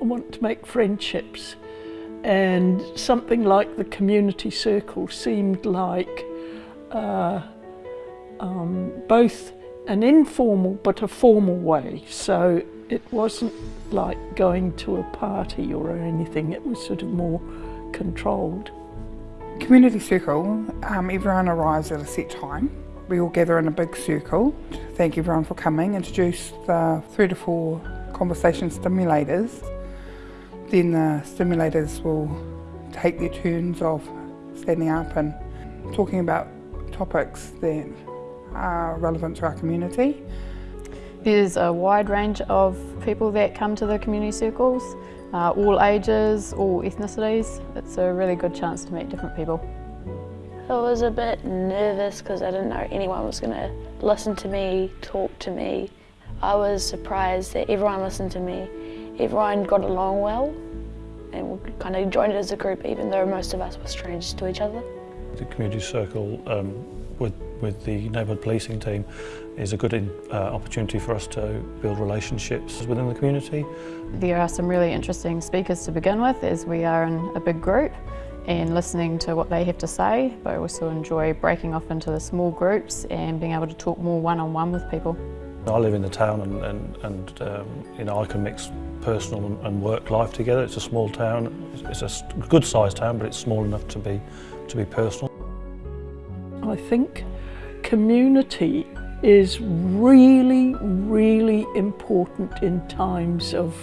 I want to make friendships and something like the community circle seemed like uh, um, both an informal but a formal way. So it wasn't like going to a party or anything, it was sort of more controlled. Community circle, um, everyone arrives at a set time. We all gather in a big circle. Thank everyone for coming. Introduce the three to four conversation stimulators. Then the stimulators will take their turns of standing up and talking about topics that are relevant to our community. There's a wide range of people that come to the community circles, uh, all ages, all ethnicities. It's a really good chance to meet different people. I was a bit nervous because I didn't know anyone was going to listen to me, talk to me. I was surprised that everyone listened to me. Everyone got along well and we kind of joined as a group even though most of us were strangers to each other. The community circle um, with, with the neighbourhood policing team is a good in, uh, opportunity for us to build relationships within the community. There are some really interesting speakers to begin with as we are in a big group and listening to what they have to say, but I also enjoy breaking off into the small groups and being able to talk more one-on-one -on -one with people. I live in the town and, and, and um, you know, I can mix personal and work life together. It's a small town, it's a good sized town, but it's small enough to be, to be personal. I think community is really, really important in times of,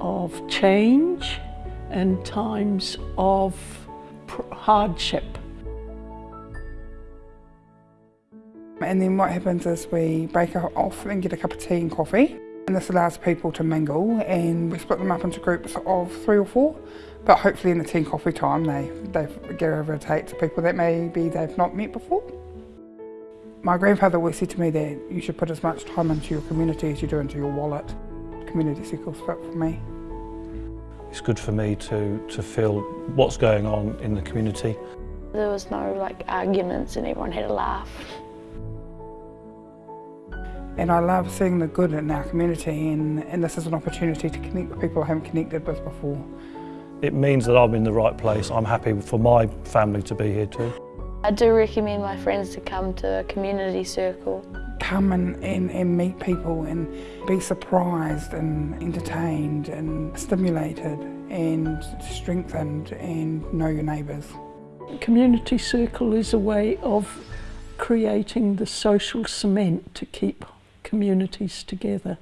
of change and times of hardship. And then what happens is we break off and get a cup of tea and coffee. And this allows people to mingle and we split them up into groups of three or four. But hopefully in the tea and coffee time they, they get gravitate to people that maybe they've not met before. My grandfather always said to me that you should put as much time into your community as you do into your wallet. Community circles fit for me. It's good for me to, to feel what's going on in the community. There was no like arguments and everyone had a laugh. And I love seeing the good in our community and, and this is an opportunity to connect with people I haven't connected with before. It means that I'm in the right place. I'm happy for my family to be here too. I do recommend my friends to come to a community circle. Come and, and, and meet people and be surprised and entertained and stimulated and strengthened and know your neighbours. Community circle is a way of creating the social cement to keep communities together.